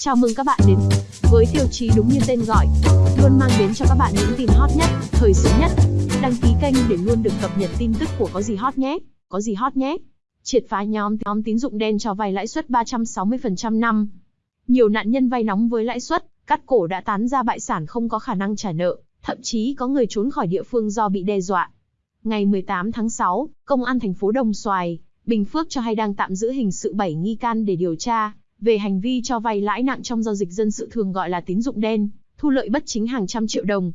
Chào mừng các bạn đến với tiêu chí đúng như tên gọi, luôn mang đến cho các bạn những tin hot nhất, thời sự nhất. Đăng ký kênh để luôn được cập nhật tin tức của có gì hot nhé. Có gì hot nhé. Triệt phá nhóm nhóm tín dụng đen cho vay lãi suất 360% năm. Nhiều nạn nhân vay nóng với lãi suất cắt cổ đã tán ra bại sản không có khả năng trả nợ, thậm chí có người trốn khỏi địa phương do bị đe dọa. Ngày 18 tháng 6, Công an thành phố Đồng Xoài, Bình Phước cho hay đang tạm giữ hình sự 7 nghi can để điều tra về hành vi cho vay lãi nặng trong giao dịch dân sự thường gọi là tín dụng đen, thu lợi bất chính hàng trăm triệu đồng.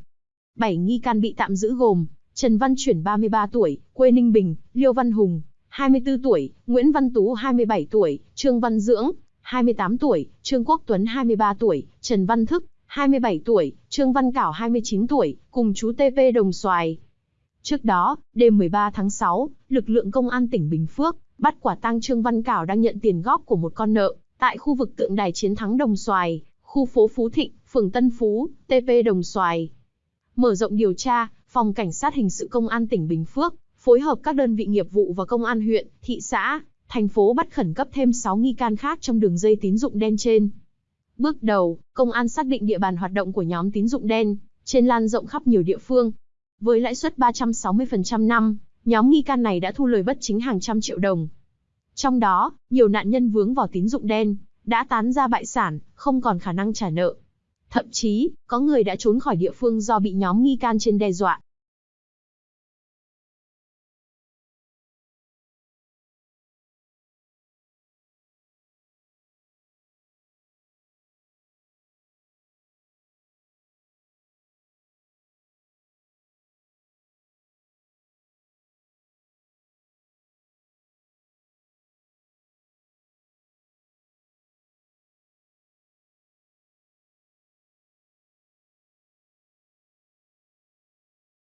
bảy nghi can bị tạm giữ gồm Trần Văn Chuyển 33 tuổi, quê Ninh Bình, Liêu Văn Hùng, 24 tuổi, Nguyễn Văn Tú 27 tuổi, Trương Văn Dưỡng, 28 tuổi, Trương Quốc Tuấn 23 tuổi, Trần Văn Thức, 27 tuổi, Trương Văn Cảo 29 tuổi, cùng chú TP Đồng Xoài. Trước đó, đêm 13 tháng 6, lực lượng công an tỉnh Bình Phước bắt quả tang Trương Văn Cảo đang nhận tiền góp của một con nợ tại khu vực tượng đài chiến thắng Đồng Xoài, khu phố Phú Thịnh, phường Tân Phú, TP Đồng Xoài. Mở rộng điều tra, Phòng Cảnh sát Hình sự Công an tỉnh Bình Phước phối hợp các đơn vị nghiệp vụ và công an huyện, thị xã, thành phố bắt khẩn cấp thêm 6 nghi can khác trong đường dây tín dụng đen trên. Bước đầu, công an xác định địa bàn hoạt động của nhóm tín dụng đen, trên lan rộng khắp nhiều địa phương. Với lãi suất 360% năm, nhóm nghi can này đã thu lời bất chính hàng trăm triệu đồng. Trong đó, nhiều nạn nhân vướng vào tín dụng đen, đã tán ra bại sản, không còn khả năng trả nợ. Thậm chí, có người đã trốn khỏi địa phương do bị nhóm nghi can trên đe dọa.